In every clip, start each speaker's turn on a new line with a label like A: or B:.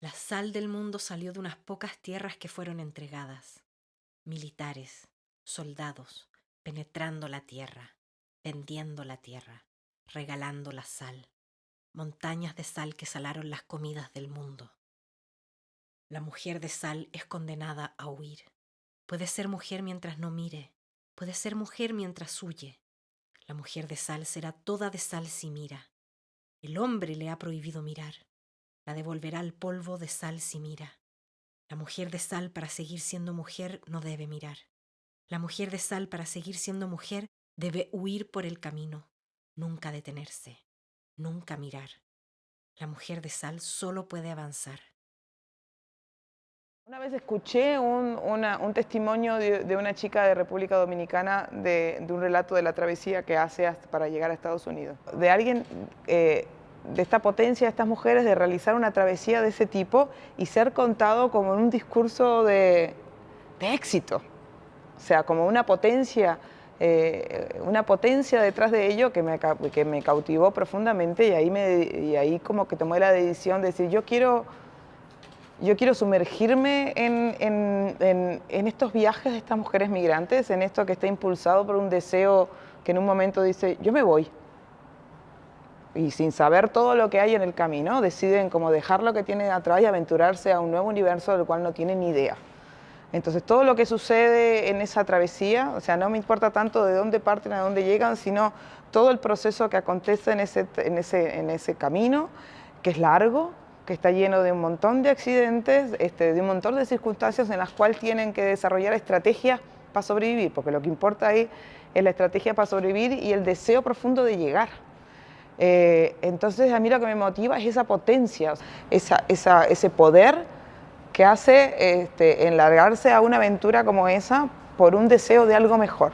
A: La sal del mundo salió de unas pocas tierras que fueron entregadas. Militares, soldados, penetrando la tierra, vendiendo la tierra, regalando la sal, montañas de sal que salaron las comidas del mundo. La mujer de sal es condenada a huir. Puede ser mujer mientras no mire, puede ser mujer mientras huye. La mujer de sal será toda de sal si mira. El hombre le ha prohibido mirar la devolverá al polvo de sal si mira. La mujer de sal para seguir siendo mujer no debe mirar. La mujer de sal para seguir siendo mujer debe huir por el camino, nunca detenerse, nunca mirar. La mujer de sal solo puede avanzar.
B: Una vez escuché un, testimonio de, una chica de República Dominicana de, un relato de la travesía que hace para llegar a Estados Unidos. De alguien eh, de esta potencia de estas mujeres de realizar una travesía de ese tipo y ser contado como en un discurso de, éxito. O sea, como una potencia, eh, una potencia detrás de ello que me, que me cautivó profundamente y ahí, me, y ahí como que tomé la decisión de decir, yo quiero, yo quiero sumergirme en, en, en estos viajes de estas mujeres migrantes, en esto que está impulsado por un deseo que en un momento dice, yo me voy, y sin saber todo lo que hay en el camino, deciden como dejar lo que tienen atrás y aventurarse a un nuevo universo del cual no tienen ni idea. Entonces todo lo que sucede en esa travesía, o sea, no me importa tanto de dónde parten, a dónde llegan, sino todo el proceso que acontece en ese, camino, que es largo, que está lleno de un montón de accidentes, este, de un montón de circunstancias en las cuales tienen que desarrollar estrategias para sobrevivir, porque lo que importa ahí es la estrategia para sobrevivir y el deseo profundo de llegar. Eh, entonces a mí lo que me motiva es esa potencia, ese poder que hace este, enlargarse a una aventura como esa por un deseo de algo mejor.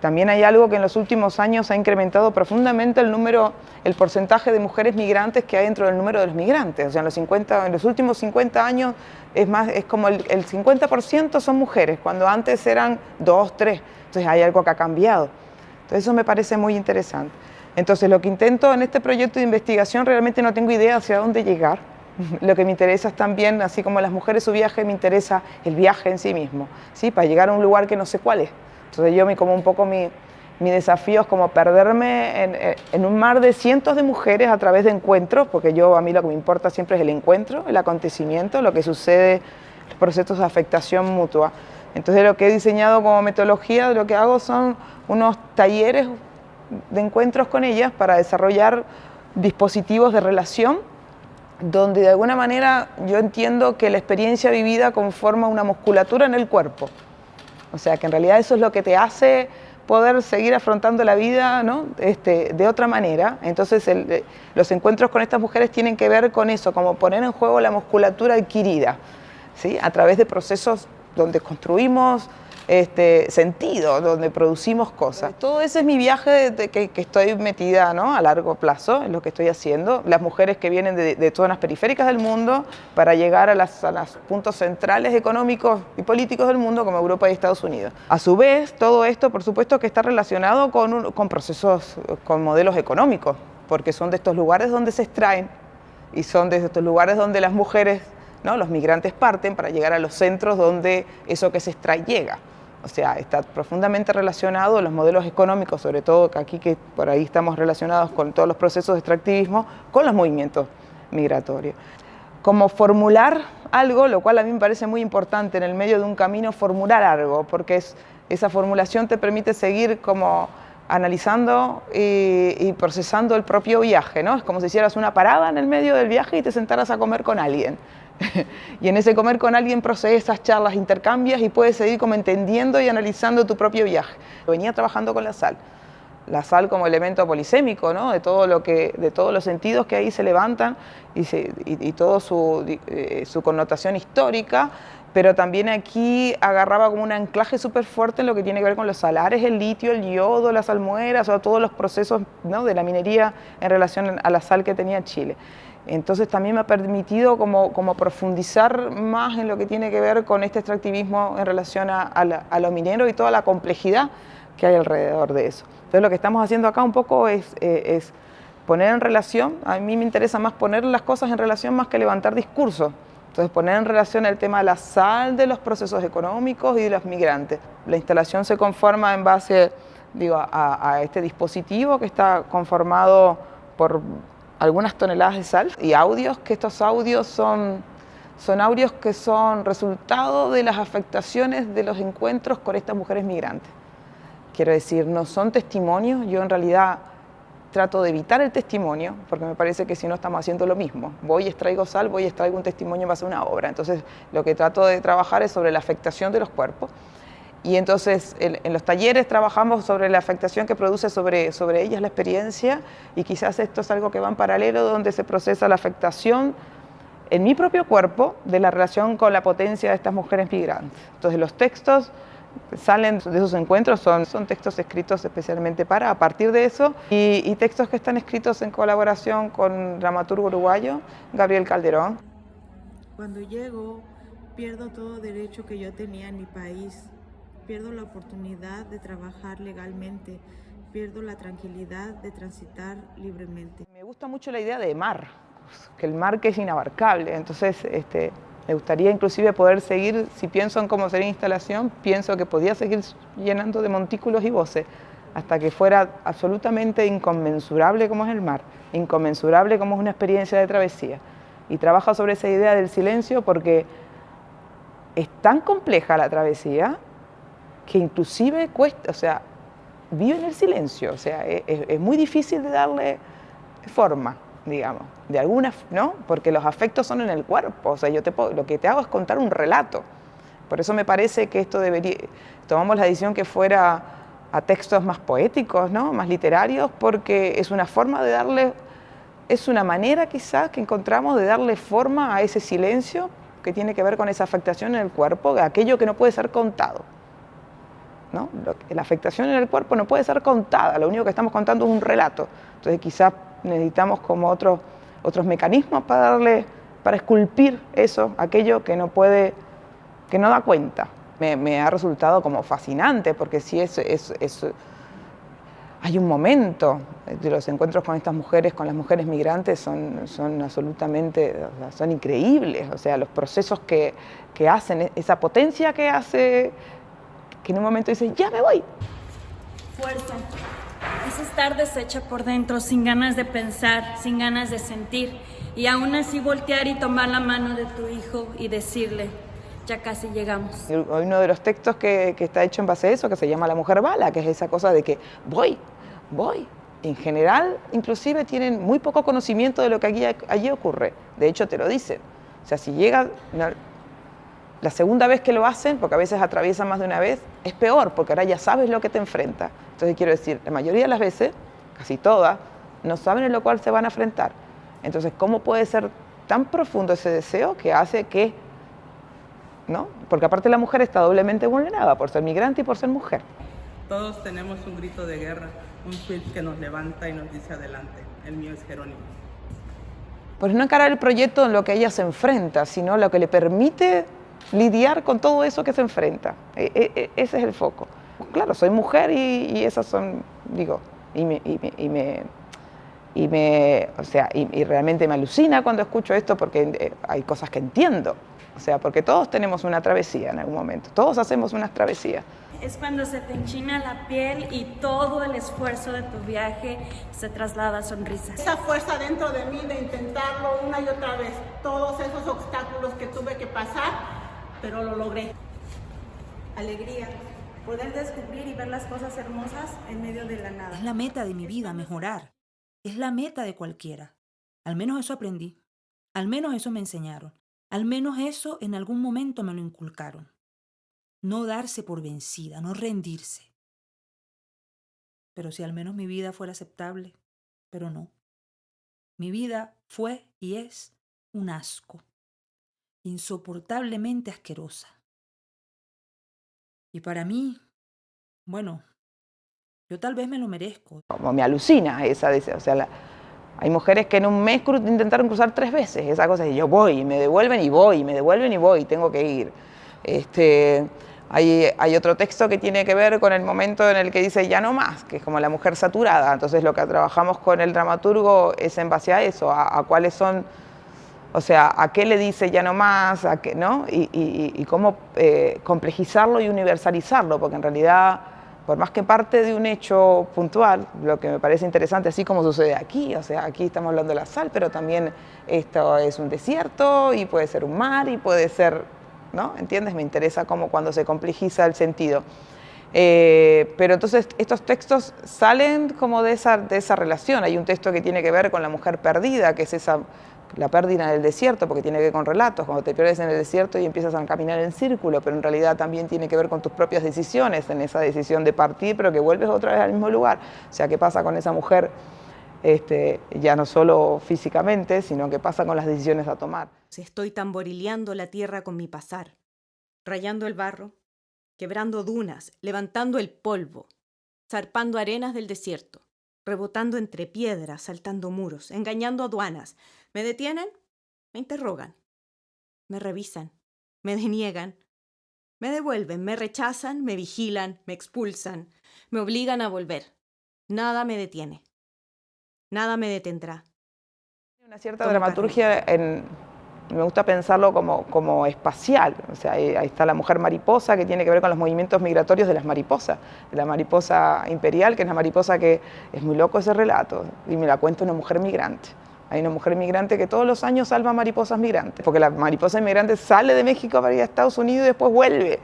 B: También hay algo que en los últimos años ha incrementado profundamente el número, el porcentaje de mujeres migrantes que hay dentro del número de los migrantes. O sea, en los, 50, en los últimos 50 años es, más, es como el, el 50% son mujeres, cuando antes eran 2, 3. Entonces hay algo que ha cambiado. Entonces eso me parece muy interesante. Entonces lo que intento en este proyecto de investigación realmente no tengo idea hacia dónde llegar. Lo que me interesa es también, así como las mujeres su viaje, me interesa el viaje en sí mismo, ¿sí? para llegar a un lugar que no sé cuál es. Entonces yo me como un poco mi, mi desafío es como perderme en, en, un mar de cientos de mujeres a través de encuentros, porque yo a mí lo que me importa siempre es el encuentro, el acontecimiento, lo que sucede, los procesos de afectación mutua. Entonces lo que he diseñado como metodología, lo que hago son unos talleres de encuentros con ellas para desarrollar dispositivos de relación donde de alguna manera yo entiendo que la experiencia vivida conforma una musculatura en el cuerpo. O sea, que en realidad eso es lo que te hace poder seguir afrontando la vida ¿no? este, de otra manera. Entonces eh, los encuentros con estas mujeres tienen que ver con eso, como poner en juego la musculatura adquirida, ¿sí? a través de procesos donde construimos este, sentido, donde producimos cosas. Todo ese es mi viaje de, que, estoy metida ¿no? a largo plazo, en lo que estoy haciendo. Las mujeres que vienen de, zonas periféricas del mundo para llegar a, los puntos centrales económicos y políticos del mundo como Europa y Estados Unidos. A su vez, todo esto, por supuesto, que está relacionado con, con procesos, con modelos económicos, porque son de estos lugares donde se extraen y son de estos lugares donde las mujeres ¿no? los migrantes parten para llegar a los centros donde eso que se extrae llega. O sea, está profundamente relacionado los modelos económicos, sobre todo aquí que por ahí estamos relacionados con todos los procesos de extractivismo, con los movimientos migratorios. Como formular algo, lo cual a mí me parece muy importante en el medio de un camino, formular algo, porque es, esa formulación te permite seguir como analizando y, y, procesando el propio viaje, ¿no? Es como si hicieras una parada en el medio del viaje y te sentaras a comer con alguien. y en ese comer con alguien procesas, charlas, intercambias y puedes seguir como entendiendo y analizando tu propio viaje. Venía trabajando con la sal, la sal como elemento polisémico, ¿no? de, todo lo que, de todos los sentidos que ahí se levantan y, se, su, eh, su connotación histórica, pero también aquí agarraba como un anclaje súper fuerte en lo que tiene que ver con los salares, el litio, el yodo, las almueras, o todos los procesos ¿no? de la minería en relación a la sal que tenía Chile. Entonces también me ha permitido como, profundizar más en lo que tiene que ver con este extractivismo en relación a, a, lo minero y toda la complejidad que hay alrededor de eso. Entonces lo que estamos haciendo acá un poco es, eh, es poner en relación, a mí me interesa más poner las cosas en relación más que levantar discursos. Entonces poner en relación el tema de la sal de los procesos económicos y de los migrantes. La instalación se conforma en base digo, a, a este dispositivo que está conformado por algunas toneladas de sal y audios, que estos audios son, son audios que son resultado de las afectaciones de los encuentros con estas mujeres migrantes. Quiero decir, no son testimonios, yo en realidad trato de evitar el testimonio, porque me parece que si no estamos haciendo lo mismo. Voy y extraigo sal, voy y extraigo un testimonio en base a una obra. Entonces, lo que trato de trabajar es sobre la afectación de los cuerpos. Y entonces, en, los talleres trabajamos sobre la afectación que produce sobre, sobre ellas la experiencia, y quizás esto es algo que va en paralelo, donde se procesa la afectación en mi propio cuerpo de la relación con la potencia de estas mujeres migrantes. Entonces, los textos salen de esos encuentros son, son textos escritos especialmente para, a partir de eso, y, textos que están escritos en colaboración con dramaturgo uruguayo Gabriel Calderón.
C: Cuando llego, pierdo todo derecho que yo tenía en mi país, pierdo la oportunidad de trabajar legalmente, pierdo la tranquilidad de transitar libremente.
B: Me gusta mucho la idea de mar, que el mar que es inabarcable, entonces este, me gustaría inclusive poder seguir, si pienso en cómo sería instalación, pienso que podía seguir llenando de montículos y voces hasta que fuera absolutamente inconmensurable como es el mar, inconmensurable como es una experiencia de travesía. Y trabaja sobre esa idea del silencio porque es tan compleja la travesía que inclusive cuesta, o sea, vive en el silencio, o sea, es, es muy difícil de darle forma digamos, de alguna, ¿no? Porque los afectos son en el cuerpo, o sea, yo te lo que te hago es contar un relato. Por eso me parece que esto debería, tomamos la decisión que fuera a textos más poéticos, ¿no? Más literarios, porque es una forma de darle, es una manera quizás que encontramos de darle forma a ese silencio que tiene que ver con esa afectación en el cuerpo, aquello que no puede ser contado. ¿No? La afectación en el cuerpo no puede ser contada, lo único que estamos contando es un relato. Entonces quizás necesitamos como otros otros mecanismos para darle, para esculpir eso, aquello que no puede, que no da cuenta. Me, ha resultado como fascinante, porque si es, es, es, hay un momento de los encuentros con estas mujeres, con las mujeres migrantes, son, son absolutamente, son increíbles, o sea, los procesos que, que hacen, esa potencia que hace, que en un momento dice, ya me voy.
D: Fuerza es estar deshecha por dentro, sin ganas de pensar, sin ganas de sentir, y aún así voltear y tomar la mano de tu hijo y decirle, ya casi llegamos.
B: Uno de los textos que, está hecho en base a eso, que se llama La mujer bala, que es esa cosa de que voy, voy. En general, inclusive tienen muy poco conocimiento de lo que allí, allí ocurre. De hecho, te lo dicen. O sea, si llega la segunda vez que lo hacen, porque a veces atraviesan más de una vez, es peor, porque ahora ya sabes lo que te enfrenta. Entonces quiero decir, la mayoría de las veces, casi todas, no saben en lo cual se van a enfrentar. Entonces, ¿cómo puede ser tan profundo ese deseo que hace que, ¿no? Porque aparte la mujer está doblemente vulnerada por ser migrante y por ser mujer.
E: Todos tenemos un grito de guerra, un switch que nos levanta y nos dice adelante. El mío es Jerónimo.
B: Pues no encarar el proyecto en lo que ella se enfrenta, sino lo que le permite lidiar con todo eso que se enfrenta. E, e, e, ese es el foco claro, soy mujer y, esas son, digo, y me, y me, y me, o sea, y, realmente me alucina cuando escucho esto porque eh, hay cosas que entiendo. O sea, porque todos tenemos una travesía en algún momento, todos hacemos unas travesías.
D: Es cuando se te enchina la piel y todo el esfuerzo de tu viaje se traslada a sonrisas.
C: Esa fuerza dentro de mí de intentarlo una y otra vez, todos esos obstáculos que tuve que pasar, pero lo logré. Alegría, poder descubrir y ver las cosas hermosas en medio de la nada.
F: Es la meta de mi vida, mejorar. Es la meta de cualquiera. Al menos eso aprendí. Al menos eso me enseñaron. Al menos eso en algún momento me lo inculcaron. No darse por vencida, no rendirse. Pero si al menos mi vida fuera aceptable, pero no. Mi vida fue y es un asco, insoportablemente asquerosa. Y para mí, bueno, yo tal vez me lo merezco.
B: Como me alucina esa, o sea, hay mujeres que en un mes intentaron cruzar tres veces, esa cosa de yo voy, y me devuelven y voy, y me devuelven y voy, tengo que ir. Este, Hay, hay, otro texto que tiene que ver con el momento en el que dice ya no más, que es como la mujer saturada. Entonces lo que trabajamos con el dramaturgo es en base a eso, a cuáles son, o sea, a qué le dice ya no más, a qué, ¿no? Y, cómo eh, complejizarlo y universalizarlo, porque en realidad, por más que parte de un hecho puntual, lo que me parece interesante, así como sucede aquí, o sea, aquí estamos hablando de la sal, pero también esto es un desierto y puede ser un mar y puede ser ¿no? ¿Entiendes? Me interesa como cuando se complejiza el sentido. Eh, pero entonces estos textos salen como de esa, de esa relación. Hay un texto que tiene que ver con la mujer perdida, que es esa, la pérdida en el desierto, porque tiene que ver con relatos, cuando te pierdes en el desierto y empiezas a caminar en círculo, pero en realidad también tiene que ver con tus propias decisiones, en esa decisión de partir, pero que vuelves otra vez al mismo lugar. O sea, ¿qué pasa con esa mujer? Este, ya no solo físicamente, sino que pasa con las decisiones a tomar.
A: Estoy tamborileando la tierra con mi pasar, rayando el barro, quebrando dunas, levantando el polvo, zarpando arenas del desierto, rebotando entre piedras, saltando muros, engañando aduanas. ¿Me detienen? Me interrogan. Me revisan, me deniegan, me devuelven, me rechazan, me vigilan, me expulsan, me obligan a volver. Nada me detiene. Nada me detendrá.
B: Una cierta dramaturgia en, me gusta pensarlo como, como espacial. O sea, ahí, ahí, está la mujer mariposa que tiene que ver con los movimientos migratorios de las mariposas, de la mariposa imperial, que es la mariposa que es muy loco ese relato, y me la cuenta una mujer migrante. Hay una mujer migrante que todos los años salva mariposas migrantes, porque la mariposa inmigrante sale de México para ir a Estados Unidos y después vuelve,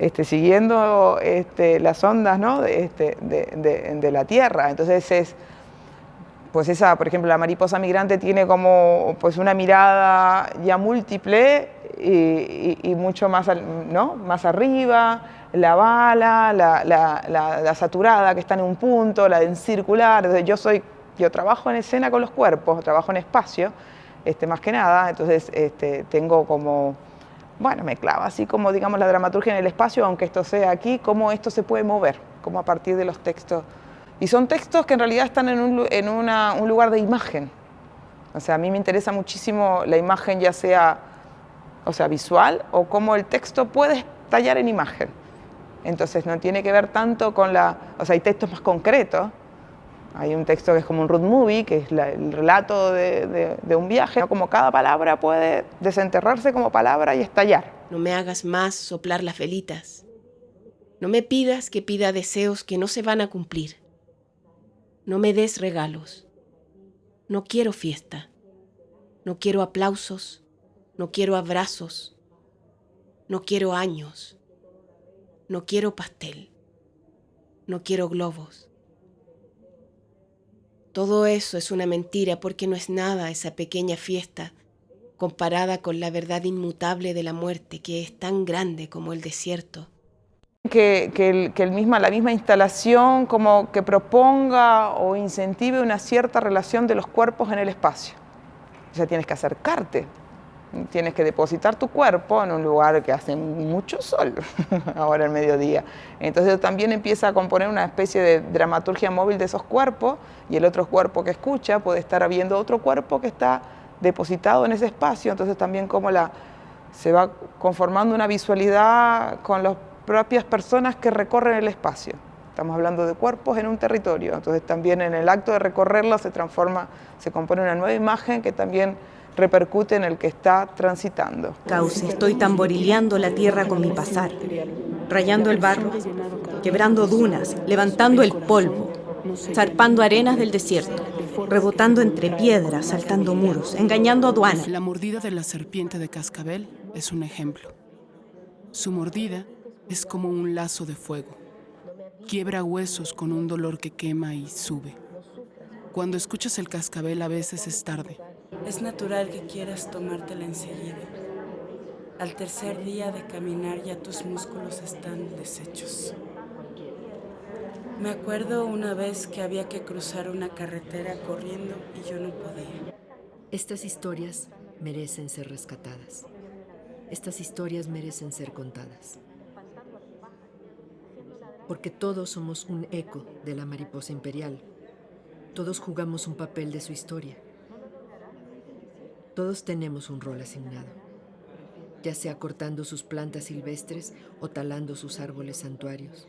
B: este, siguiendo este, las ondas ¿no? de, este, de, de, la Tierra. Entonces es pues esa, por ejemplo, la mariposa migrante tiene como pues una mirada ya múltiple y, mucho más, ¿no? más arriba, la bala, la, la, la, saturada que está en un punto, la en circular, yo soy, yo trabajo en escena con los cuerpos, trabajo en espacio, este, más que nada, entonces este, tengo como, bueno, me clava así como digamos la dramaturgia en el espacio, aunque esto sea aquí, cómo esto se puede mover, como a partir de los textos y son textos que en realidad están en, un, un, lugar de imagen. O sea, a mí me interesa muchísimo la imagen, ya sea, o sea visual o cómo el texto puede tallar en imagen. Entonces no tiene que ver tanto con la... O sea, hay textos más concretos. Hay un texto que es como un road movie, que es el relato de, de, un viaje. Como cada palabra puede desenterrarse como palabra y estallar.
G: No me hagas más soplar las velitas. No me pidas que pida deseos que no se van a cumplir. No me des regalos. No quiero fiesta. No quiero aplausos. No quiero abrazos. No quiero años. No quiero pastel. No quiero globos. Todo eso es una mentira porque no es nada esa pequeña fiesta comparada con la verdad inmutable de la muerte que es tan grande como el desierto
B: que, que, el, que el misma, la misma instalación como que proponga o incentive una cierta relación de los cuerpos en el espacio. O sea, tienes que acercarte, tienes que depositar tu cuerpo en un lugar que hace mucho sol, ahora el mediodía. Entonces también empieza a componer una especie de dramaturgia móvil de esos cuerpos y el otro cuerpo que escucha puede estar viendo otro cuerpo que está depositado en ese espacio, entonces también como la, se va conformando una visualidad con los propias personas que recorren el espacio. Estamos hablando de cuerpos en un territorio, entonces también en el acto de recorrerlo se transforma, se compone una nueva imagen que también repercute en el que está transitando.
A: Cauce, estoy tamborileando la tierra con mi pasar, rayando el barro, quebrando dunas, levantando el polvo, zarpando arenas del desierto, rebotando entre piedras, saltando muros, engañando aduanas.
H: La mordida de la serpiente de cascabel es un ejemplo. Su mordida es como un lazo de fuego. Quiebra huesos con un dolor que quema y sube. Cuando escuchas el cascabel a veces es tarde.
I: Es natural que quieras tomártela enseguida. Al tercer día de caminar ya tus músculos están deshechos. Me acuerdo una vez que había que cruzar una carretera corriendo y yo no podía.
J: Estas historias merecen ser rescatadas. Estas historias merecen ser contadas porque todos somos un eco de la mariposa imperial. Todos jugamos un papel de su historia. Todos tenemos un rol asignado. ya sea cortando sus plantas silvestres o talando sus árboles santuarios.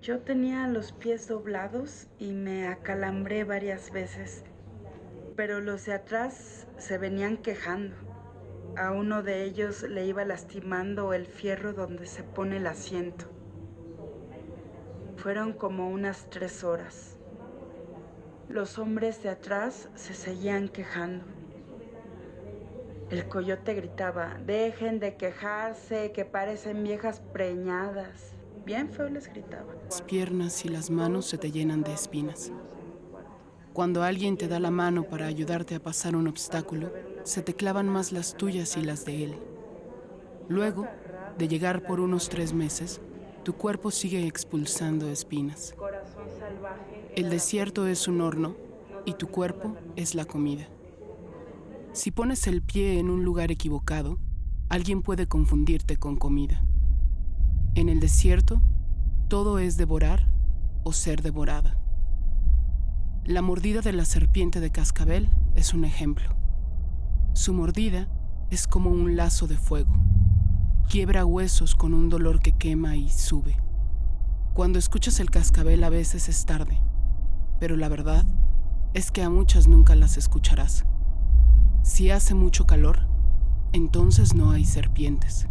I: Yo tenía los pies doblados y me acalambré varias veces, pero los de atrás se venían quejando. A uno de ellos le iba lastimando el fierro donde se pone el asiento. Fueron como unas tres horas. Los hombres de atrás se seguían quejando. El coyote gritaba, dejen de quejarse, que parecen viejas preñadas. Bien feo les gritaba.
H: Las piernas y las manos se te llenan de espinas. Cuando alguien te da la mano para ayudarte a pasar un obstáculo, se te clavan más las tuyas y las de él. Luego, de llegar por unos tres meses, tu cuerpo sigue expulsando espinas. El desierto es un horno y tu cuerpo es la comida. Si pones el pie en un lugar equivocado, alguien puede confundirte con comida. En el desierto, todo es devorar o ser devorada. La mordida de la serpiente de cascabel es un ejemplo. Su mordida es como un lazo de fuego. Quiebra huesos con un dolor que quema y sube. Cuando escuchas el cascabel a veces es tarde, pero la verdad es que a muchas nunca las escucharás. Si hace mucho calor, entonces no hay serpientes.